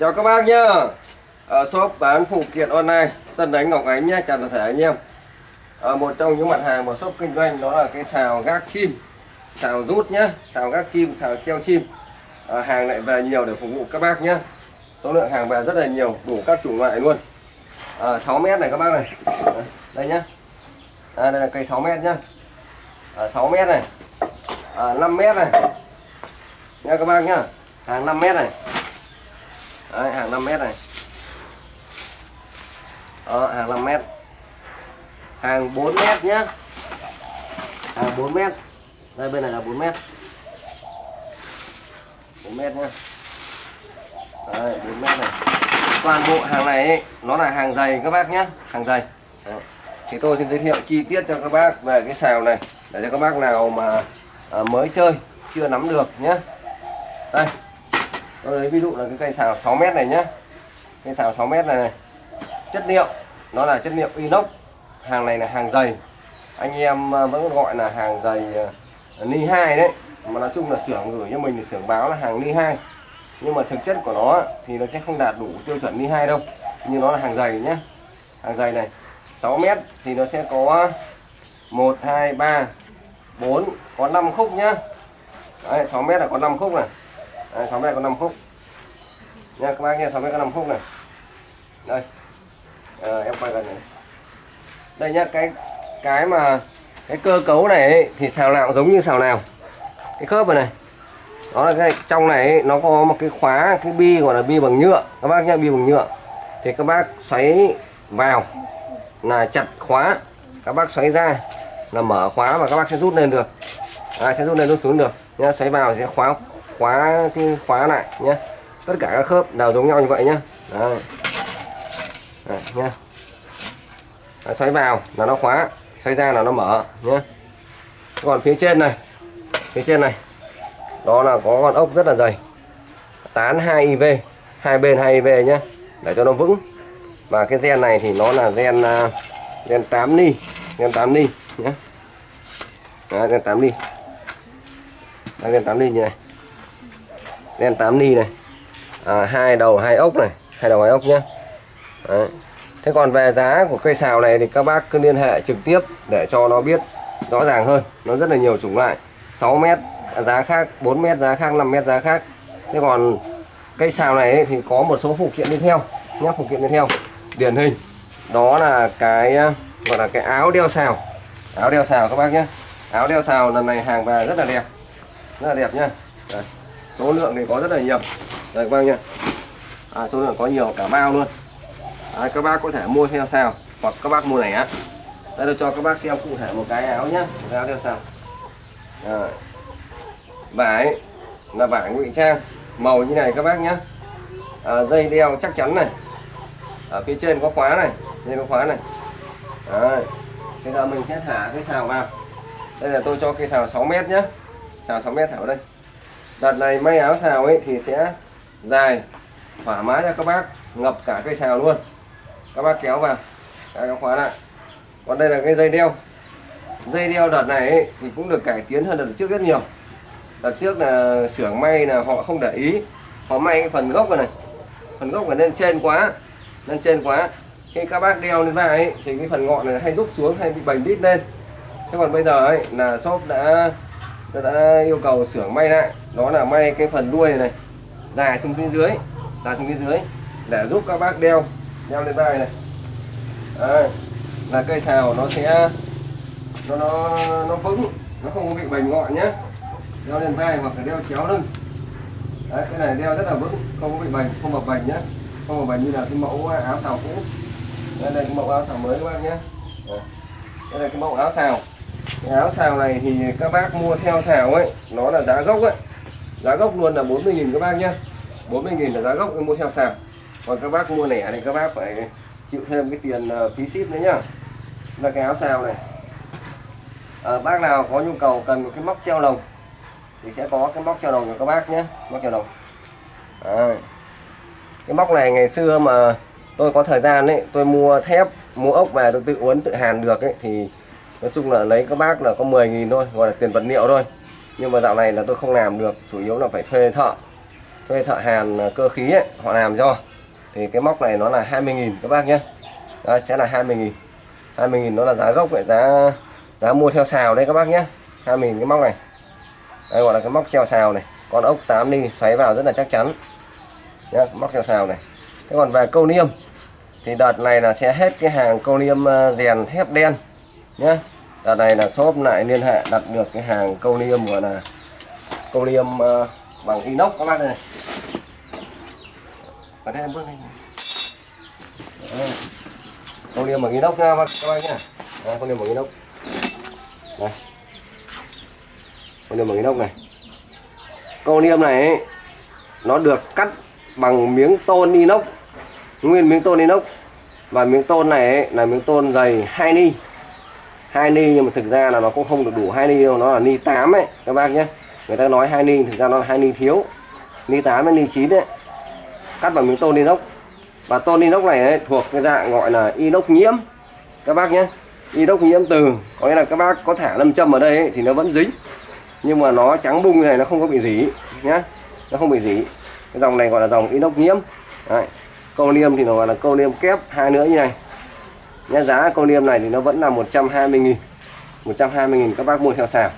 Chào các bác nhá. Ở shop bán phụ kiện online Tân Đánh Ngọc Ánh nhé chào toàn thể anh em. À, một trong những mặt hàng của shop kinh doanh đó là cái xào gác chim xào rút nhá xào gác chim xào treo chim. À, hàng lại về nhiều để phục vụ các bác nhá. Số lượng hàng về rất là nhiều đủ các chủng loại luôn. À, 6 mét này các bác này. Đây nhá. À, đây là cây 6 mét nhá. À, 6 mét này. À, 5 mét này. Nha các bác nhá. Hàng 5 mét này. Đấy, hàng 5m này. Đó, hàng 5m hàng 4m nhá. Hàng 4m đây bên này là 4m 4m nhá. Đấy, 4m này. Toàn bộ hàng này ấy, nó là hàng dày các bác nhé hàng dày. Đấy. thì tôi xin giới thiệu chi tiết cho các bác về cái xào này để cho các bác nào mà à, mới chơi chưa nắm được nhé đây tôi lấy ví dụ là cái cây xào 6 mét này nhá. Cây xào 6 mét này, này. Chất liệu nó là chất liệu inox. Hàng này là hàng dày. Anh em à, vẫn gọi là hàng dày à, ni 2 đấy. Mà nói chung là xưởng gửi cho mình thì xưởng báo là hàng ni 2 nhưng mà thực chất của nó thì nó sẽ không đạt đủ tiêu chuẩn ni 2 đâu. Nhưng nó là hàng dày nhé hàng dày này 6 mét thì nó sẽ có 1 2 3 4 có 5 khúc nhá. Đấy, 6 mét là có 5 khúc này. Đấy, 6 mét có 5 khúc. Nha các bác nha 6 mét có 5 khúc này. Đây. À, em quay gần này. Đây nhá cái cái mà cái cơ cấu này ấy, thì xào nào giống như xào nào. Cái khớp này này. Đó là cái trong này ấy, nó có một cái khóa cái bi gọi là bi bằng nhựa. Các bác nhá bi bằng nhựa. Thì các bác xoáy vào là chặt khóa. Các bác xoáy ra là mở khóa và các bác sẽ rút lên được. À, sẽ rút lên rút xuống được. Nhá xoáy vào sẽ khóa khóa cái khóa lại nhé tất cả các khớp đều giống nhau như vậy nhé Đấy. Đấy, nhé Đấy, xoáy vào là nó khóa xoáy ra là nó mở nhé còn phía trên này phía trên này đó là có con ốc rất là dày. Tán 2 IV hai bên 2 IV nhé để cho nó vững. Và cái gen này thì nó là gen à, gen 8 ni gen 8 ni nhé Đấy, gen 8 ly Đây, gen 8 ly như này đen 8 ni này. À, hai đầu hai ốc này hai đầu hai ốc nhé Đấy. thế còn về giá của cây xào này thì các bác cứ liên hệ trực tiếp để cho nó biết rõ ràng hơn. Nó rất là nhiều chủng loại 6 mét giá khác 4 mét giá khác 5 mét giá khác. Thế còn cây xào này thì có một số phụ kiện đi theo nhé phụ kiện đi theo. Điển hình đó là cái ờ, gọi là cái áo đeo xào. Áo đeo xào các bác nhé áo đeo xào lần này hàng về rất là đẹp rất là đẹp nhá. Đây số lượng thì có rất là nhiều. Đây các bác nhá. À, số lượng có nhiều cả bao luôn. À, các bác có thể mua theo sao hoặc các bác mua này á đây tôi cho các bác xem cụ thể một cái áo nhá. Một cái áo theo sao. À, vải là vải ngụy trang. Màu như này các bác nhé à, dây đeo chắc chắn này. Ở phía trên có khóa này. Dây có khóa này. Đấy. bây giờ mình sẽ thả cái xào vào. Đây là tôi cho cây xào 6 mét nhé xào 6 mét thả vào đây đợt này may áo xào ấy thì sẽ dài thoải mái cho các bác ngập cả cây xào luôn. Các bác kéo vào các khóa lại. Còn đây là cái dây đeo. Dây đeo đợt này ấy, thì cũng được cải tiến hơn đợt trước rất nhiều. Đợt trước là xưởng may là họ không để ý. Họ may cái phần gốc này, này. Phần gốc ở lên trên quá lên trên quá. Khi các bác đeo lên vai ấy, thì cái phần ngọn này hay rút xuống hay bị bành đít lên. Thế còn bây giờ ấy là shop đã đã yêu cầu xưởng may lại. Đó là may cái phần đuôi này, này. Dài xuống phía dưới. Dài xuống phía dưới. Để giúp các bác đeo. Đeo lên vai này. Đấy, là cây xào nó sẽ nó nó nó vững. Nó không bị bành ngọn nhé đeo lên vai hoặc là đeo chéo lưng. Đấy cái này đeo rất là vững. Không có bị bành không bập bành nhé không bập bành như là cái mẫu áo xào cũ. Đây là cái mẫu áo xào mới các bác nhé đây là cái mẫu áo xào cái áo xào này thì các bác mua theo xào ấy nó là giá gốc ấy. Giá gốc luôn là 40.000 các bác nhá. 40.000 là giá gốc mua theo xào. Còn các bác mua lẻ thì các bác phải chịu thêm cái tiền ờ, phí ship nữa nhá. Là cái áo xào này. À, bác nào có nhu cầu cần một cái móc treo lồng thì sẽ có cái móc treo lồng cho các bác nhé móc treo lồng. À, cái móc này ngày xưa mà tôi có thời gian ấy tôi mua thép mua ốc về tôi tự uốn tự hàn được ấy thì nói chung là lấy các bác là có 10.000 thôi gọi là tiền vật liệu thôi. Nhưng mà dạo này là tôi không làm được chủ yếu là phải thuê thợ. Thuê thợ hàn à, cơ khí ấy, họ làm cho. Thì cái móc này nó là 20.000 các bác nhé. Đấy, sẽ là 20.000 20.000 nó là giá gốc vậy giá giá mua theo xào đây các bác nhé. 20.000 cái móc này. Đây gọi là cái móc treo xào này. Con ốc 8 ly xoáy vào rất là chắc chắn. Nhé móc treo xào này. Thế còn về câu niêm. Thì đợt này là sẽ hết cái hàng câu niêm à, rèn thép đen nhé đợt này là shop lại liên hệ đặt được cái hàng câu niêm gọi là câu niêm uh, ờ, bằng inox các bác này ở đây em bước lên. Câu niêm bằng inox nha các bác nhá. Câu niêm bằng inox. Đây câu niêm bằng inox này. Câu niêm này ấy, nó được cắt bằng miếng tôn inox nguyên miếng tôn inox. Và miếng tôn này ấy, là miếng tôn dày 2 ni hai ni nhưng mà thực ra là nó cũng không được đủ hai ni đâu nó là ni 8 ấy các bác nhé. Người ta nói hai ni thực ra nó là hai ni thiếu. Ni 8 với ni 9 đấy cắt bằng miếng tôn inox. Và tôn inox này ấy, thuộc cái dạng gọi là inox nhiễm các bác nhé. Inox nhiễm từ có nghĩa là các bác có thả lâm châm ở đây ấy, thì nó vẫn dính. Nhưng mà nó trắng bung như này nó không có bị dỉ nhá. Nó không bị dỉ. Cái dòng này gọi là dòng inox nhiễm. Đấy. câu niêm thì nó gọi là câu niêm kép hai nữa như này nhá giá con niêm này thì nó vẫn là 120 nghìn 120 nghìn các bác mua theo sào.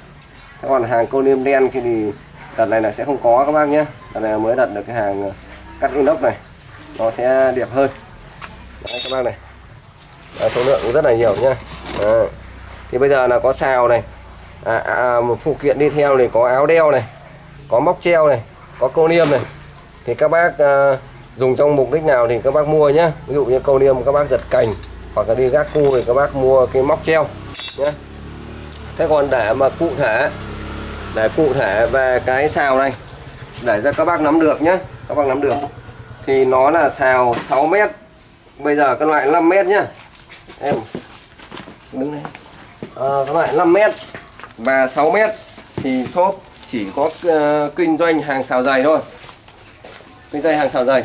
các còn hàng con niêm đen thì, thì đợt này là sẽ không có các bác nhé. Đợt này mới đặt được cái hàng ờ, cắt inox này nó sẽ đẹp hơn. Đấy, các bác này. À, số lượng cũng rất là nhiều nhá. À. thì bây giờ là có xào này. À, à, à, một phụ kiện đi theo này có áo đeo này có móc treo này có câu niêm này. Thì các bác à, dùng trong mục đích nào thì các bác mua nhé ví dụ như câu niêm các bác giật cành hoặc là đi gác cu thì các bác mua cái móc treo nhé thế còn để mà cụ thể để cụ thể về cái xào này để cho các bác nắm được nhé các bác nắm được thì nó là xào 6 mét bây giờ cái loại 5 mét nhá. Em đứng đây. À, cái loại 5 mét và 6 mét thì shop chỉ có uh, kinh doanh hàng xào dày thôi. Kinh doanh hàng xào dày.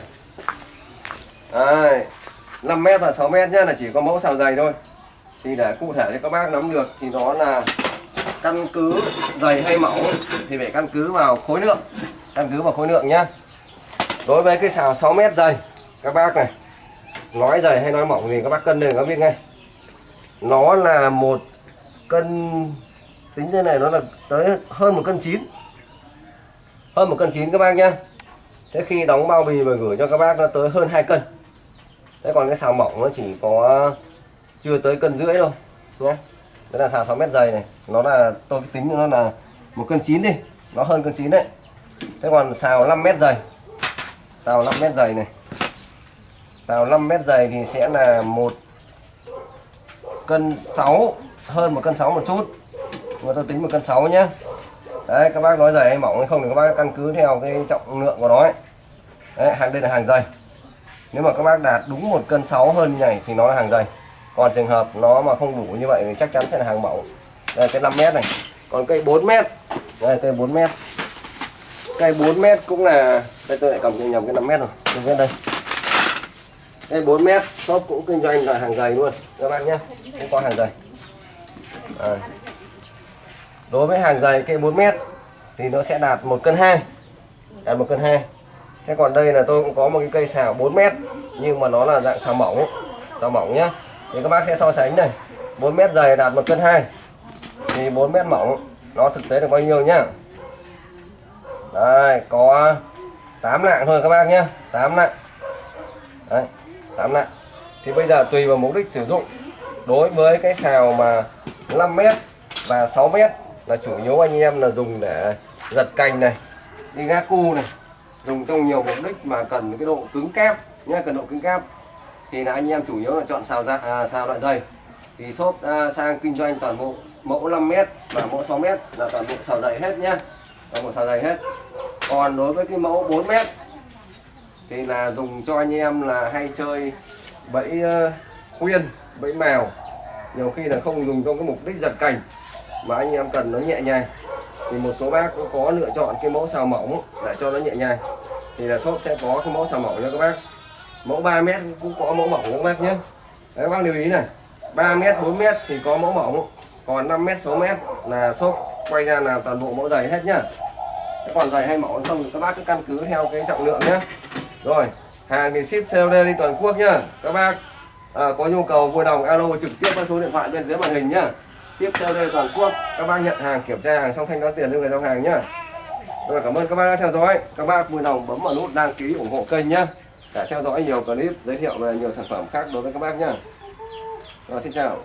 Đấy, 5 mét và 6 mét nhá, là chỉ có mẫu sào dày thôi. Thì để cụ thể cho các bác nắm được thì đó là căn cứ dày hay mỏng thì phải căn cứ vào khối lượng, căn cứ vào khối lượng nhá. Đối với cái xào 6 mét dày, các bác này, nói dày hay nói mỏng thì các bác cân lên, các biết ngay. Nó là một cân, tính thế này nó là tới hơn một cân chín. Hơn một cân chín các bác nhá. Thế khi đóng bao bì và gửi cho các bác nó tới hơn 2 cân đấy còn cái xào mỏng nó chỉ có chưa tới cân rưỡi đâu, nhé. Đấy là xào 6 mét dày này, nó là, tôi tính nó là một cân chín đi, nó hơn cân chín đấy. Thế còn xào 5 mét dày, xào 5 mét dày này. Xào 5 mét dày thì sẽ là một cân 6 hơn một cân 6 một chút. Mà tôi tính một cân 6 nhé. Đấy, các bác nói dày hay mỏng hay không thì các bác căn cứ theo cái trọng lượng của nó ấy. đấy, hàng, đây là hàng dày nếu mà các bác đạt đúng một cân 6 hơn như này thì nó là hàng dày. Còn trường hợp nó mà không đủ như vậy thì chắc chắn sẽ là hàng mỏng. Đây, cái 5 mét này. Còn cây 4 mét. Đây, cây 4 mét. Cây 4 mét cũng là đây, tôi lại cầm nhầm cái 5 mét rồi. Tôi viết đây. Cây 4 mét, shop cũng kinh doanh là hàng dày luôn. Các bác nhé. Cũng có hàng dày. À. đối với hàng dày cây 4 mét thì nó sẽ đạt một cân hai. Đạt một cân hai thế còn đây là tôi cũng có một cái cây xào 4 mét, nhưng mà nó là dạng xào mỏng xào mỏng nhá. Thì các bác sẽ so sánh này. 4 mét dày đạt một cân hai. Thì 4 mét mỏng, nó thực tế được bao nhiêu nhá? Đây, có 8 lạng thôi các bác nhé 8 lạng. Đấy 8 lạng. Thì bây giờ tùy vào mục đích sử dụng. Đối với cái xào mà 5 mét và 6 mét là chủ yếu anh em là dùng để giật cành này, đi gác cu này dùng trong nhiều mục đích mà cần cái độ cứng kép nhé cần độ cứng kép. Thì là anh em chủ yếu là chọn xào ra à, xào đoạn dày. Thì shop à, sang kinh doanh toàn bộ mẫu 5 mét và mẫu 6 mét là toàn bộ xào dày hết nhá. Toàn bộ xào dày hết. Còn đối với cái mẫu 4 mét thì là dùng cho anh em là hay chơi bẫy uh, khuyên bẫy mèo. Nhiều khi là không dùng trong cái mục đích giật cảnh mà anh em cần nó nhẹ nhàng thì một số bác cũng có lựa chọn cái mẫu xào mỏng để cho nó nhẹ nhàng. Thì là shop sẽ có cái mẫu xào mỏng cho các bác. Mẫu 3 mét cũng có mẫu mỏng các bác nhé. Đấy các bác lưu ý này. 3 mét 4 mét thì có mẫu mỏng. Còn 5 mét 6 mét là shop quay ra làm toàn bộ mẫu dày hết nhá. Còn dày hay mỏng không thì các bác cứ căn cứ theo cái trọng lượng nhé rồi hàng thì ship COD đi toàn quốc nhá. Các bác à, có nhu cầu vui lòng alo trực tiếp qua số điện thoại bên dưới màn hình nhá ship COD toàn quốc. Các bác nhận hàng, kiểm tra hàng xong thanh toán tiền cho người giao hàng nhá. Rồi, cảm ơn các bác đã theo dõi. Các bác vui lòng bấm vào nút đăng ký ủng hộ kênh nhá. Để theo dõi nhiều clip, giới thiệu về nhiều sản phẩm khác đối với các bác nhá. Rồi, xin chào.